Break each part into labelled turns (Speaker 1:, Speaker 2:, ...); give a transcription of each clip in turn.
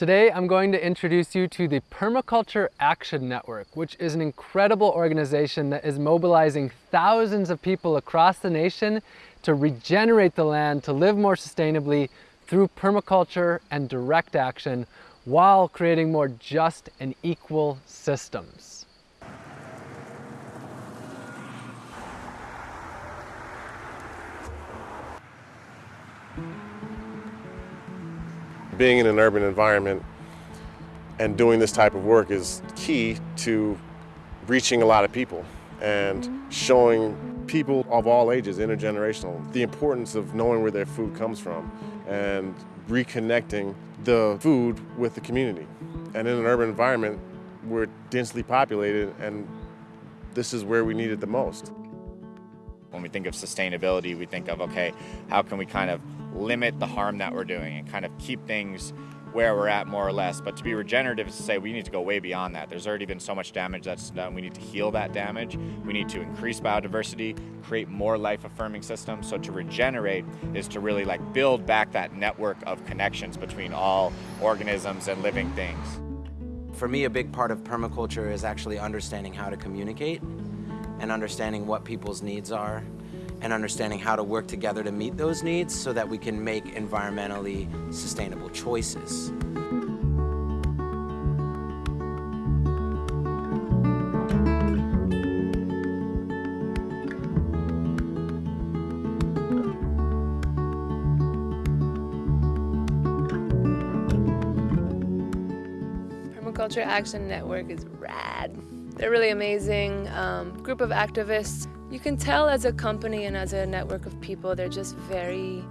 Speaker 1: Today I'm going to introduce you to the Permaculture Action Network, which is an incredible organization that is mobilizing thousands of people across the nation to regenerate the land, to live more sustainably through permaculture and direct action while creating more just and equal systems.
Speaker 2: Being in an urban environment and doing this type of work is key to reaching a lot of people and showing people of all ages, intergenerational, the importance of knowing where their food comes from and reconnecting the food with the community. And in an urban environment, we're densely populated and this is where we need it the most.
Speaker 3: When we think of sustainability, we think of, okay, how can we kind of limit the harm that we're doing and kind of keep things where we're at more or less. But to be regenerative is to say we need to go way beyond that. There's already been so much damage that's done. We need to heal that damage. We need to increase biodiversity, create more life affirming systems. So to regenerate is to really like build back that network of connections between all organisms and living things.
Speaker 4: For me, a big part of permaculture is actually understanding how to communicate and understanding what people's needs are and understanding how to work together to meet those needs so that we can make environmentally sustainable choices.
Speaker 5: Permaculture Action Network is rad. They're really amazing um, group of activists. You can tell as a company and as a network of people, they're just very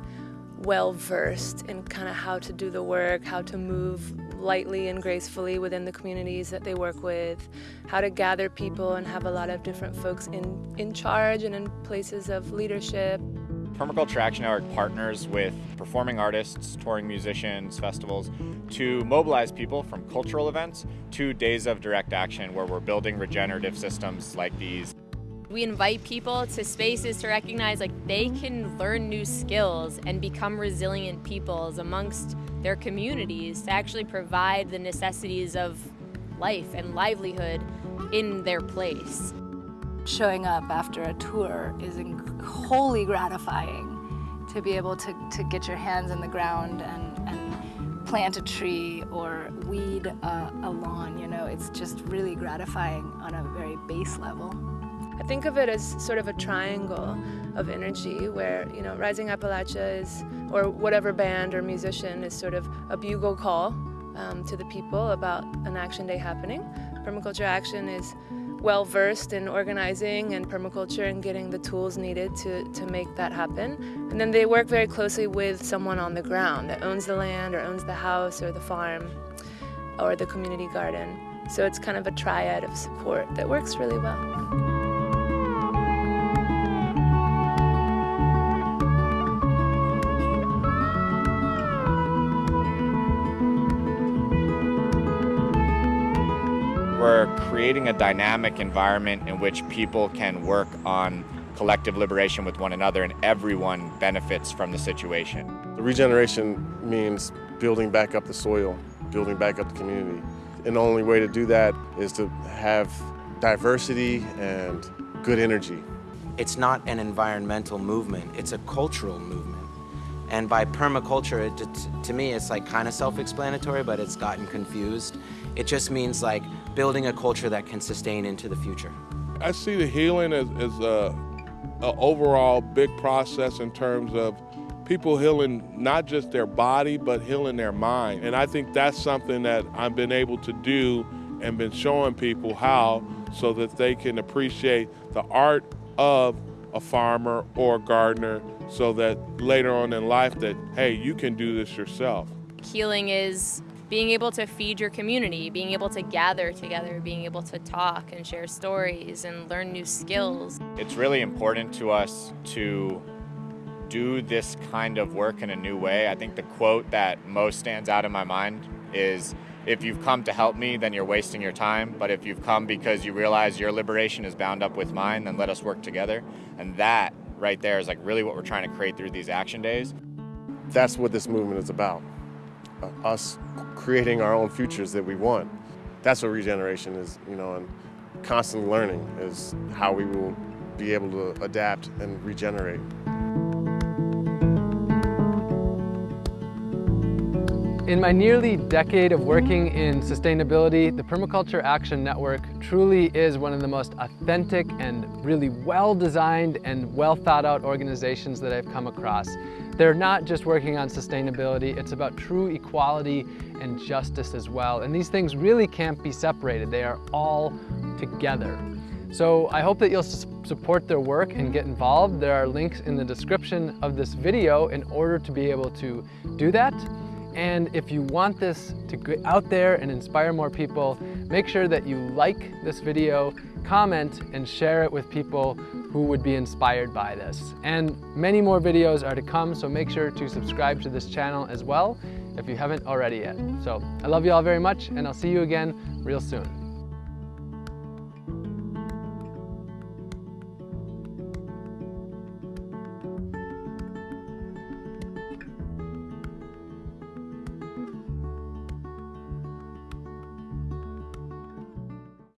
Speaker 5: well versed in kind of how to do the work, how to move lightly and gracefully within the communities that they work with, how to gather people and have a lot of different folks in, in charge and in places of leadership.
Speaker 3: Permaculture Action Network partners with performing artists, touring musicians, festivals to mobilize people from cultural events to days of direct action where we're building regenerative systems like these.
Speaker 6: We invite people to spaces to recognize like they can learn new skills and become resilient peoples amongst their communities to actually provide the necessities of life and livelihood in their place
Speaker 7: showing up after a tour is wholly gratifying to be able to, to get your hands in the ground and, and plant a tree or weed a, a lawn, you know, it's just really gratifying on a very base level.
Speaker 5: I think of it as sort of a triangle of energy where, you know, Rising Appalachia is, or whatever band or musician is sort of a bugle call um, to the people about an action day happening. Permaculture Action is well versed in organizing and permaculture and getting the tools needed to, to make that happen. And then they work very closely with someone on the ground that owns the land or owns the house or the farm or the community garden. So it's kind of a triad of support that works really well.
Speaker 3: We're creating a dynamic environment in which people can work on collective liberation with one another and everyone benefits from the situation.
Speaker 2: The regeneration means building back up the soil, building back up the community. And the only way to do that is to have diversity and good energy.
Speaker 4: It's not an environmental movement, it's a cultural movement. And by permaculture, it, to me, it's like kind of self-explanatory, but it's gotten confused. It just means like building a culture that can sustain into the future.
Speaker 8: I see the healing as, as a, a overall big process in terms of people healing not just their body, but healing their mind. And I think that's something that I've been able to do and been showing people how so that they can appreciate the art of a farmer or a gardener so that later on in life that, hey, you can do this yourself.
Speaker 6: Healing is being able to feed your community, being able to gather together, being able to talk and share stories and learn new skills.
Speaker 3: It's really important to us to do this kind of work in a new way. I think the quote that most stands out in my mind is if you've come to help me, then you're wasting your time. But if you've come because you realize your liberation is bound up with mine, then let us work together. And that right there is like really what we're trying to create through these action days.
Speaker 2: That's what this movement is about. Uh, us creating our own futures that we want. That's what regeneration is, you know, and constantly learning is how we will be able to adapt and regenerate.
Speaker 1: In my nearly decade of working in sustainability, the Permaculture Action Network truly is one of the most authentic and really well-designed and well-thought-out organizations that I've come across. They're not just working on sustainability, it's about true equality and justice as well. And these things really can't be separated. They are all together. So I hope that you'll support their work and get involved. There are links in the description of this video in order to be able to do that. And if you want this to get out there and inspire more people, make sure that you like this video, comment, and share it with people who would be inspired by this. And many more videos are to come, so make sure to subscribe to this channel as well if you haven't already yet. So I love you all very much, and I'll see you again real soon.